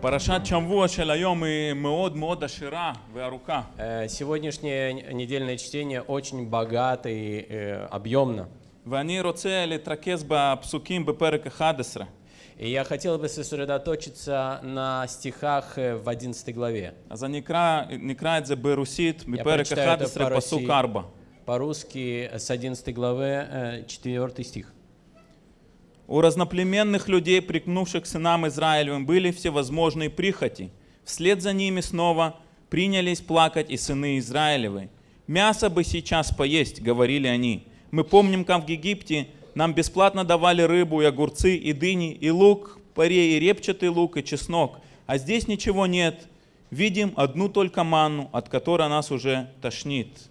פרשת שבוע של היום היא מאוד מאוד עשירה וארוכה. Э, Сегодняшнее н- недельное чтение очень богато и э, объемно. ואני רוצה להתרכז בפסוקים בפרק 11. И я хотел бы сосредоточиться на стихах э, в 11 главе. אז אני אקרא, נקרא את זה ברוסית, בפרק прочитаю это 11, פסוק по-русски. 4. По-русски с 11 главы, э, 4 стих. У разноплеменных людей, прикнувших к сынам Израилевым, были всевозможные прихоти. Вслед за ними снова принялись плакать и сыны Израилевы. «Мясо бы сейчас поесть», — говорили они. «Мы помним, как в Египте нам бесплатно давали рыбу и огурцы, и дыни, и лук, парей, и репчатый лук, и чеснок. А здесь ничего нет. Видим одну только манну, от которой нас уже тошнит».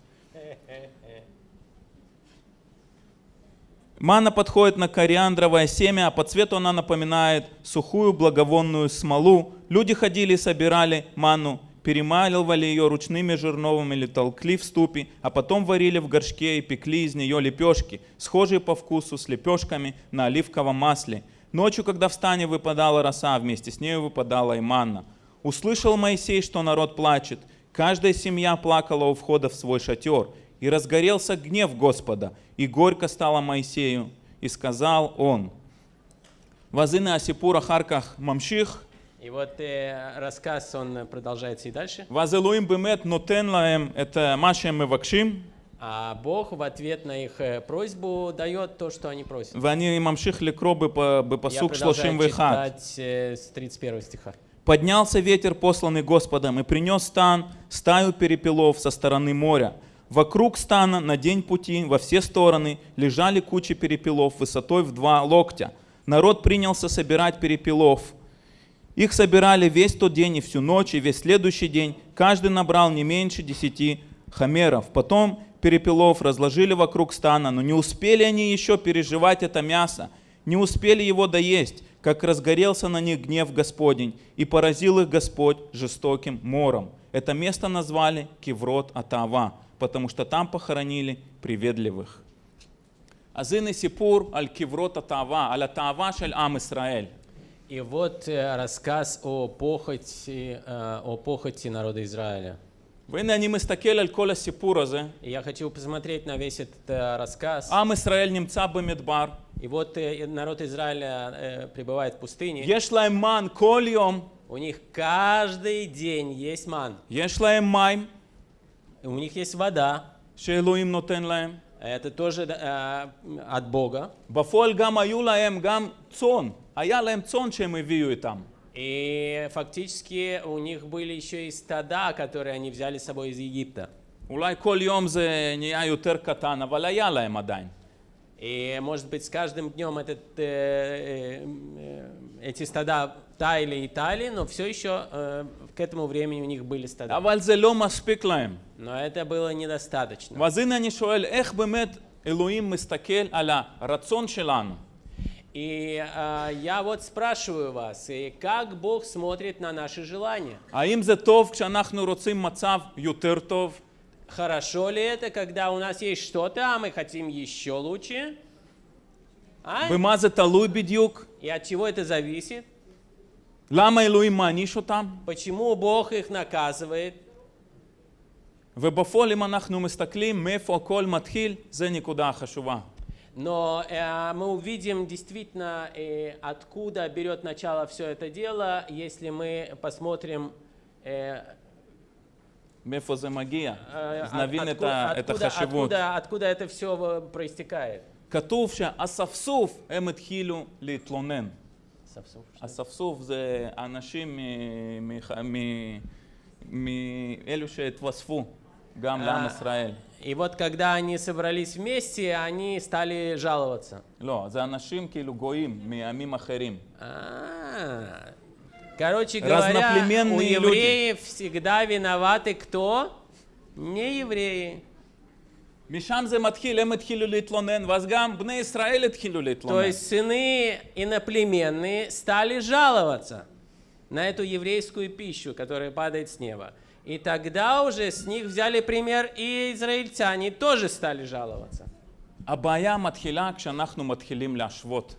Мана подходит на кориандровое семя, а по цвету она напоминает сухую благовонную смолу. Люди ходили и собирали ману, перемаливали ее ручными жерновами или толкли в ступе, а потом варили в горшке и пекли из нее лепешки, схожие по вкусу с лепешками на оливковом масле. Ночью, когда в стане выпадала роса, вместе с нею выпадала и манна. Услышал Моисей, что народ плачет. Каждая семья плакала у входа в свой шатер. И разгорелся гнев Господа, и горько стало Моисею. И сказал он, Вазына Асипура Харках Мамших, и вот э, рассказ, он продолжается и дальше. Вазелуим бемет нотен лаем это машем и вакшим. А Бог в ответ на их э, просьбу дает то, что они просят. Вани мамших лекро бы пасук шлошим вихат. Э, с 31 стиха. Поднялся ветер, посланный Господом, и принес стан, стаю перепелов со стороны моря. Вокруг стана на день пути во все стороны лежали кучи перепелов высотой в два локтя. Народ принялся собирать перепелов. Их собирали весь тот день и всю ночь, и весь следующий день. Каждый набрал не меньше десяти хамеров. Потом перепелов разложили вокруг стана, но не успели они еще переживать это мясо, не успели его доесть, как разгорелся на них гнев Господень, и поразил их Господь жестоким мором. Это место назвали Киврот Атава, потому что там похоронили приветливых. אז הנה סיפור על קברות התאווה, על התאווה של עם ישראל. И вот э, рассказ о похоти, э, о похоти народа Израиля. והנה אני מסתכל על כל הסיפור הזה. И я хочу посмотреть на весь этот э, рассказ. עם ישראל נמצא במדבר, И вот э, народ Израиля э, пребывает в пустыне. יש להם מן כל יום, У них каждый день есть ман. יש להם מים И У них есть вода. שאלוהים נותן להם. Это тоже э, от Бога. בפועל גם היו להם גם צאן, היה להם צאן שהם הביאו איתם. И фактически у них были еще и стада, которые они взяли с собой из Египта. אולי כל יום זה נהיה יותר קטן, אבל היה להם עדיין. И, может быть, с каждым днем этот, э, э, э, эти стада таяли и таяли, но все еще э, к этому времени у них были стада. אבל זה לא מספיק להם. Но это было недостаточно. ואז הנה אני שואל, איך באמת אלוהים מסתכל על הרצון שלנו? И э, я вот спрашиваю вас, и как Бог смотрит на наши желания? האם זה טוב כשאנחנו רוצים מצב יותר טוב? Хорошо ли это, когда у нас есть что-то, а мы хотим еще лучше? А? במה זה תלוי בדיוק? И от чего это зависит? למה אלוהים מעניש אותם? Почему Бог их наказывает? ובפועל אם אנחנו מסתכלים מאיפה הכל מתחיל, זה נקודה חשובה. Но э, мы увидим действительно, э, откуда берет начало все это дело, если мы посмотрим, э, מאיפה זה מגיע. э, אז от- נבין את отку- ה- את откуда, החשיבות. откуда, откуда это все проистекает. כתוב שהאספסוף הם התחילו להתלונן. Совсем. אספסוף זה אנשים מ- מ- מ- מאלו שהתווספו גם לעם אה. ישראל. И вот когда они собрались вместе, они стали жаловаться. לא, זה אנשים כאילו גויים מעמים אחרים. А, Короче говоря, у Разноплеменные люди. евреев всегда виноваты кто? Не евреи. משם זה מתחיל, הם התחילו להתלונן, ואז גם בני ישראל התחילו То להתלונן. есть сыны иноплеменные стали жаловаться на эту еврейскую пищу, которая падает с неба. И тогда уже с них взяли пример и израильтяне тоже стали жаловаться. הבעיה מתחילה כשאנחנו מתחילים להשוות.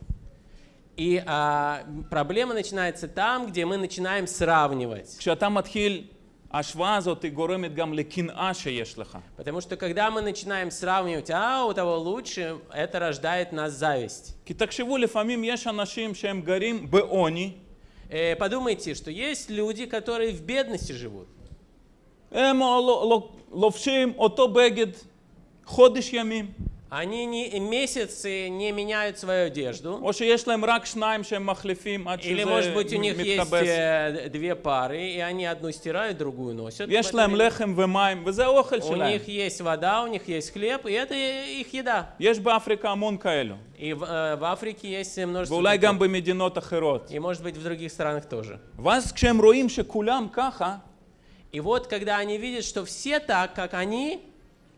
И а, проблема начинается там, где мы начинаем сравнивать. כשאתה מתחיל, ההשוואה הזאת היא גורמת גם לקנאה שיש לך. Потому что когда мы начинаем сравнивать, а у того лучше, это рождает нас зависть. כי תחשבו, לפעמים יש אנשים שהם גרים בעוני, Э, подумайте, что есть люди, которые в бедности живут. הם לא- לא- לובשים אותו בגד חודש ימים, Они не, месяцы не меняют свою одежду. או שיש להם רק שניים שהם מחליפים עד Или, שזה может быть, у них есть מתכבס. э, две пары, и они одну стирают, другую носят. в יש это להם время. לחם ומים, וזה האוכל У שלהם. них есть вода, у них есть хлеб, и это их еда. יש באפריקה המון כאלו, И в, э, в Африке есть множество ואולי таких. גם במדינות אחרות. И, может быть, в других странах тоже. ואז כשהם רואים שכולם ככה, И вот, когда они видят, что все так, как они,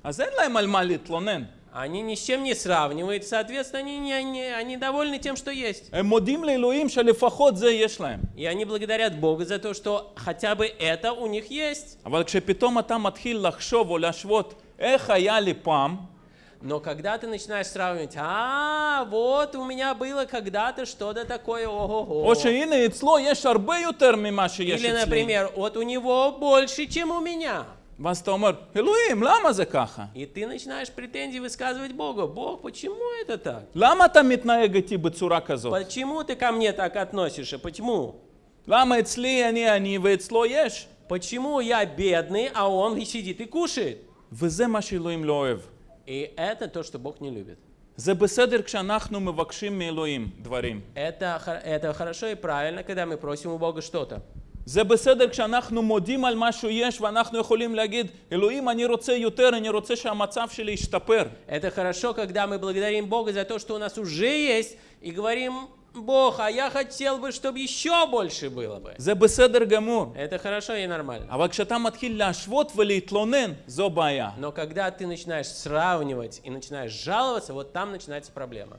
אז אין להם על מה להתלונן. они ни с чем не сравнивают, соответственно, они, не, не- они довольны тем, что есть. הם מודים לאלוהים שלפחות זה יש להם. И они благодарят Бога за то, что хотя бы это у них есть. אבל כשפתאום אתה מתחיל לחשוב או להשוות איך היה לי פעם, Но когда ты начинаешь сравнивать, а, вот у меня было когда-то что-то такое, ого-го. או שהנה אצלו יש הרבה יותר ממה שיש Или, אצלי. например, вот у него больше, чем у меня. ואז אתה אומר, אלוהים, למה זה ככה? И ты начинаешь претензии высказывать Богу. Бог, почему это так? למה אתה מתנהג איתי בצורה כזאת? Почему ты ко мне так относишься? Почему? למה אצלי אני עני ואצלו יש? Почему я бедный, а он сидит и кушает? וזה מה שאלוהים לא אוהב. И это то, что Бог не любит. זה בסדר כשאנחנו מבקשים מאלוהים דברים. Это, хо- это хорошо и правильно, когда мы просим у Бога что-то. זה בסדר כשאנחנו מודים על מה שיש ואנחנו יכולים להגיד, אלוהים, אני רוצה יותר, אני רוצה שהמצב שלי ישתפר. Это хорошо, когда мы благодарим Бога за то, что у нас уже есть, и говорим, Бог, а я хотел бы, чтобы еще больше было бы. זה בסדר גמור. Это хорошо и нормально. אבל כשאתה מתחיל להשוות ולהתלונן, זו בעיה. Но когда ты начинаешь сравнивать и начинаешь жаловаться, вот там начинается проблема.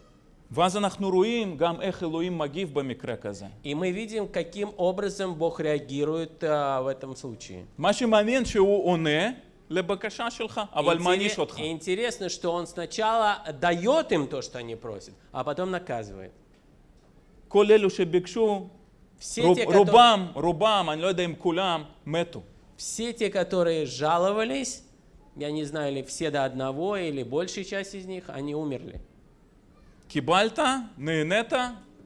ואז אנחנו רואים גם איך אלוהים מגיב במקרה כזה. И мы видим, каким образом Бог реагирует а, в этом случае. מה שמעניין שהוא עונה לבקשה שלך, אבל מעניש אותך. И интересно, что Он сначала дает им то, что они просят, а потом наказывает. כל אלו שביקשו, Все רוב, те, которые, רובם, רובם, אני לא יודע אם כולם, מתו. все те, которые жаловались, я не знаю, или все до одного, или большая часть из них, они умерли. קיבלת, נהנית,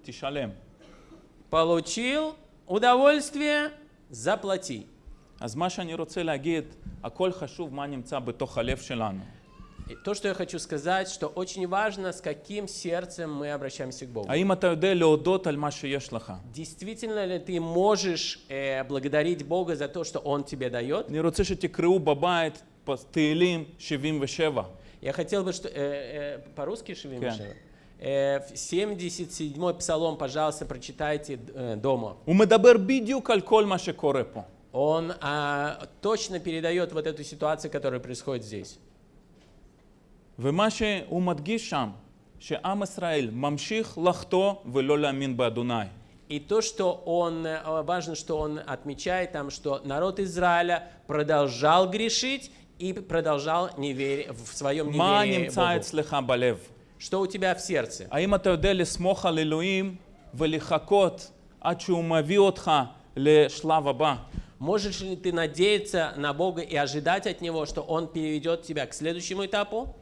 תשלם. Получил удовольствие, заплати. אז מה שאני רוצה להגיד, הכל חשוב מה נמצא בתוך הלב שלנו. То, что я хочу сказать, что очень важно, с каким сердцем мы обращаемся к Богу. Действительно ли ты можешь э, благодарить Бога за то, что Он тебе дает? Я хотел бы, что э, э, по-русски Шевим כן. Шева. 77 псалом, пожалуйста, прочитайте э, дома. Он а, точно передает вот эту ситуацию, которая происходит здесь. ומה שהוא מדגיש שם, שעם ישראל ממשיך לחטוא ולא להאמין באדוני. И то, что он, э, важно, что он отмечает там, что народ Израиля продолжал грешить и продолжал неверие, в своем מה неверии נמצא Богу. אצלך בלב? Что у тебя в сердце? האם אתה יודע לסמוך על אלוהים ולחכות עד שהוא מביא אותך לשלב הבא? Можешь ли ты надеяться на Бога и ожидать от Него, что Он переведет тебя к следующему этапу?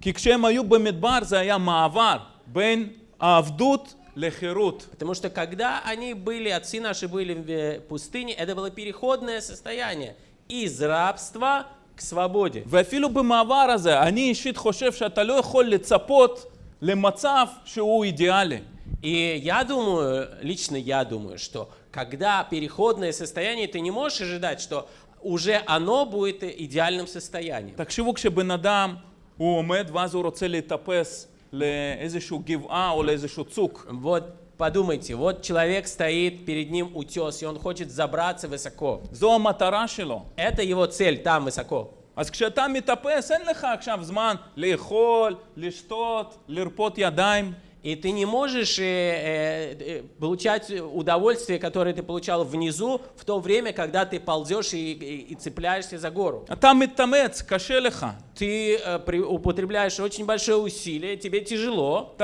כי כשהם היו במדבר זה היה מעבר בין העבדות לחירות. Потому что когда они были, отцы наши были в э, пустыне, это было переходное состояние из рабства к свободе. ואפילו במעבר הזה, אני אישית חושב שאתה לא יכול לצפות למצב שהוא אידיאלי. И я думаю, лично я думаю, что когда переходное состояние, ты не можешь ожидать, что уже оно будет идеальным состоянием. תחשבו כשבן אדם הוא עומד ואז הוא רוצה להיטפס לאיזשהו גבעה או לאיזשהו צוק. Вот подумайте, вот человек стоит, перед ним утес, и он хочет забраться высоко. זו המטרה שלו. Это его цель, там высоко. אז כשאתה מתאפס אין לך עכשיו זמן לאכול, לשתות, לרפות ידיים. И ты не можешь э, э, э, получать удовольствие, которое ты получал внизу, в то время, когда ты ползешь и, и- и цепляешься за гору. ты э, употребляешь очень большое усилие, тебе тяжело.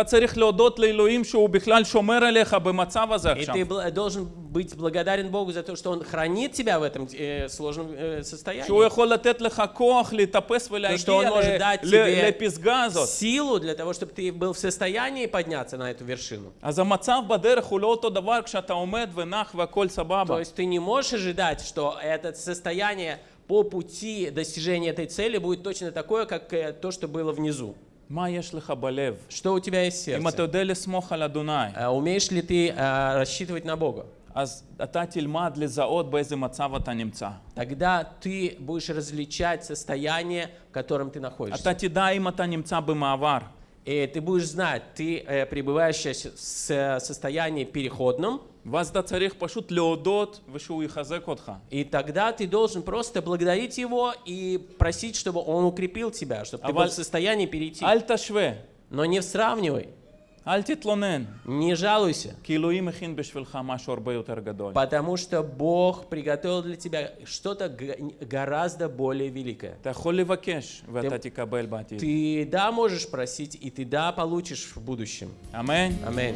И ты должен быть благодарен Богу за то, что Он хранит тебя в этом э, сложном э, состоянии. То, что Он может дать тебе силу для того, чтобы ты был в состоянии подняться на эту вершину. То есть ты не можешь ожидать, что это состояние по пути достижения этой цели будет точно такое, как э, то, что было внизу. מה יש לך בלב? Что у тебя есть в אם אתה сердце? יודע לסמוך על אדוני, А Умеешь ли ты а, рассчитывать на Бога? אז אתה תלמד לזהות באיזה מצב אתה נמצא. Тогда ты будешь различать состояние, в котором ты находишься. אתה תדע אם אתה נמצא במעבר. И ты будешь знать, ты э, пребываешь сейчас в состоянии переходном. И тогда ты должен просто благодарить его и просить, чтобы он укрепил тебя, чтобы ты был в состоянии перейти. Но не сравнивай. אל תתלונן, не жалуйся, כי אלוהים הכין בשבילך משהו הרבה יותר גדול. потому что Бог приготовил для тебя что-то г- гораздо более великое. אתה יכול לבקש ואתה תקבל בעתיד. Ты да можешь просить, и ты да получишь в будущем. אמן? Аминь.